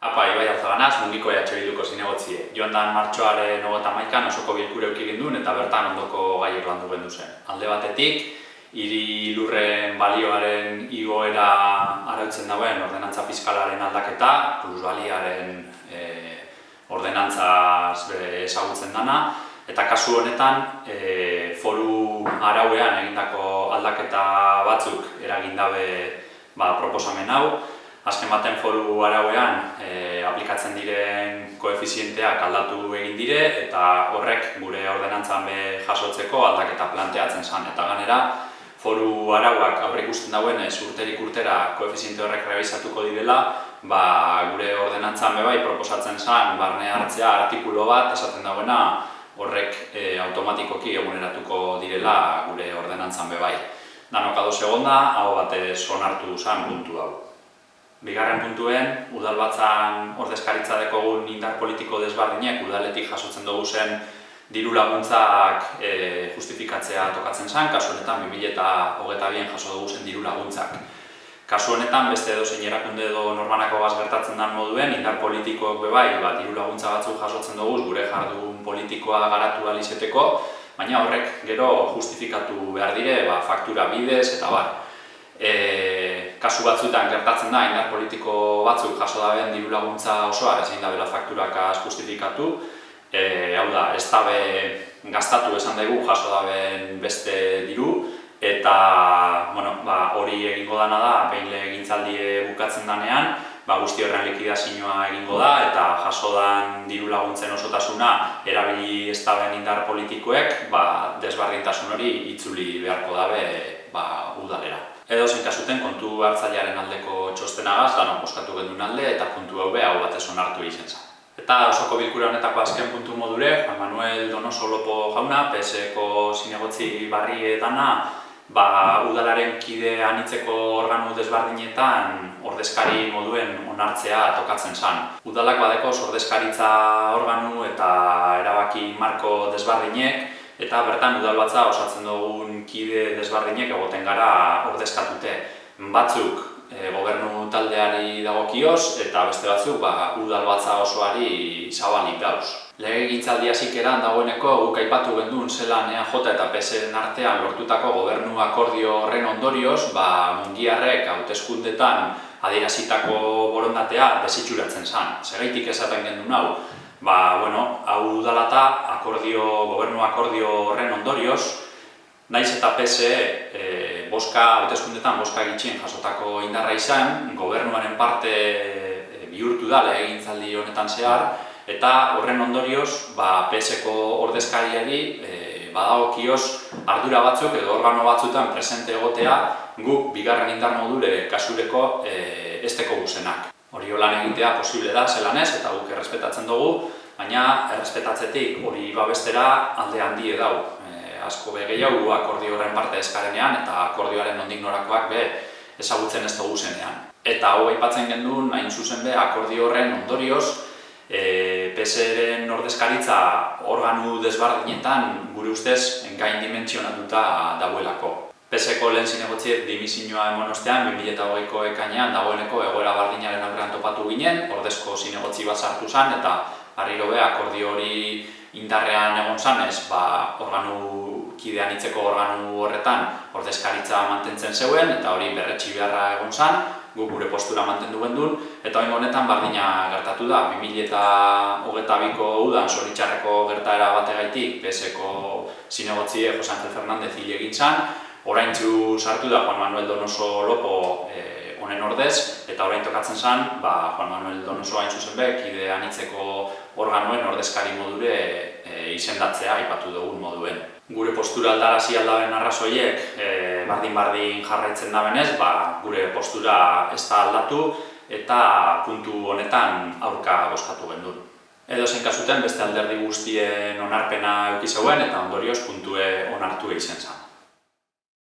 Apa, Ibai Alzaganaz, mundiko EH Bilduko zinegotzie. Joan dan martxoaren hogeta maikan osoko bilkure eukik ginduen eta bertan ondoko gaiek landu gendu zen. Alde batetik, hiri lurren balioaren igoera arautzen dagoen ordenantza fiskalaren aldaketa, plusbaliaren e, ordenantzaz ezagutzen dana, eta kasu honetan e, foru arauean egindako aldaketa batzuk eragindabe ba, proposamen hau, azken baten foru arauean e, aplikatzen diren koefizienteak aldatu egin dire eta horrek gure ordenantzan be jasotzeko aldaketa planteatzen zen eta ganera foru arauak aurre ikusten dauen urterik urtera koefiziente horrek revisatuko direla ba, gure ordenantzan be bai proposatzen zen barne hartzea artikulo bat esaten dagoena horrek e, automatikoki eguneratuko direla gure ordenantzan be bai. Danok ados egonda, hau batez onartu zen puntu hau. Bigarren puntuen, udalbatzan ordezkaritza dekogun indar politiko desbardinek udaletik jasotzen dugu zen diru laguntzak e, justifikatzea tokatzen zen, kasu honetan 2000 eta hogeta bien jaso dugu zen diru laguntzak. Kasu honetan, beste edo zein erakunde edo normanako gaz gertatzen den moduen, indar politikoak bebai, ba, diru laguntza batzuk jasotzen dugu, gure jardun politikoa garatu alizeteko, baina horrek gero justifikatu behar dire, ba, faktura bidez eta bar. E, kasu batzuetan gertatzen da, indar politiko batzuk jaso daben diru laguntza osoa, ezin da bela fakturakaz justifikatu, e, hau da, ez dabe gastatu esan daigu jaso daben beste diru, eta bueno, ba, hori egingo dana da, behin legintzaldie bukatzen danean, ba, guzti horren likidazioa egingo da, eta jaso dan diru laguntzen osotasuna erabili ez indar politikoek, ba, desbardintasun hori itzuli beharko dabe ba, udalera. Edo zen kasuten kontu hartzailearen aldeko txostenagaz, dano boskatu gendun alde eta kontu hau hau batez onartu egin zen. Eta osoko bilkura honetako azken puntu modure, Juan Manuel Donoso Lopo jauna, PSeko zinegotzi barri edana, ba, udalaren kide anitzeko organu desbardinetan ordezkari moduen onartzea tokatzen zen. Udalak badeko ordezkaritza organu eta erabaki marko desbardinek, eta bertan udalbatza osatzen dugun kide desbardinek egoten gara ordezkatute. Batzuk e, gobernu taldeari dagokioz eta beste batzuk ba, udalbatza osoari zabalik dauz. Lege gintzaldi hasikeran dagoeneko guk aipatu gendun zelan EAJ eta PSN artean lortutako gobernu akordio horren ondorioz, ba, mungiarrek hauteskundetan adierazitako borondatea desitxuratzen zen. Segaitik esaten gendun hau, ba, bueno, hau dalata akordio, gobernu akordio horren ondorioz, naiz eta PSE e, boska, hauteskundetan boska gitxien jasotako indarra izan, gobernuaren parte e, bihurtu da lehegintzaldi honetan zehar, eta horren ondorioz, ba, PSeko ordezkariari e, badagokioz ardura batzuk edo organo batzutan presente egotea guk bigarren indar module kasureko e, esteko guzenak. Hori lan egitea posible da, zelan ez, eta guk errespetatzen dugu, baina errespetatzetik hori babestera alde handi edau. E, asko be gehiago akordio horren parte eskarenean eta akordioaren nondik norakoak be ezagutzen ez dugu zenean. Eta hau aipatzen gendun, hain zuzen be, akordio horren ondorioz, e, PSR-en ordezkaritza organu desbardinetan gure ustez gain dimentsionatuta dagoelako. PSeko lehen zinegotziet dimisioa emon ostean, 2008ko ekainean dagoeneko egoera bardinaren aurrean topatu ginen, ordezko zinegotzi bat sartu zen, eta harriro be, akordio hori indarrean egon zanez, ba, organu kidean itzeko organu horretan ordezkaritza mantentzen zeuen, eta hori berretxi beharra egon zan, gu gure postura mantendu gendun, eta hori honetan bardina gertatu da, 2008ko udan soritxarreko gertaera bategaitik, PSeko zinegotzie Jose Angel Fernandez hile egin orain sartu da Juan Manuel Donoso Lopo e, honen ordez, eta orain tokatzen zen, ba, Juan Manuel Donoso hain zuzen bek, ide anitzeko organoen ordezkari modure e, izendatzea aipatu dugun moduen. Gure postura aldarazi aldaren arrazoiek e, bardin-bardin jarraitzen da benez, ba, gure postura ez da aldatu eta puntu honetan aurka boskatu gendun. Edo zen kasuten beste alderdi guztien onarpena eukizeuen eta ondorioz puntue onartu egin zen.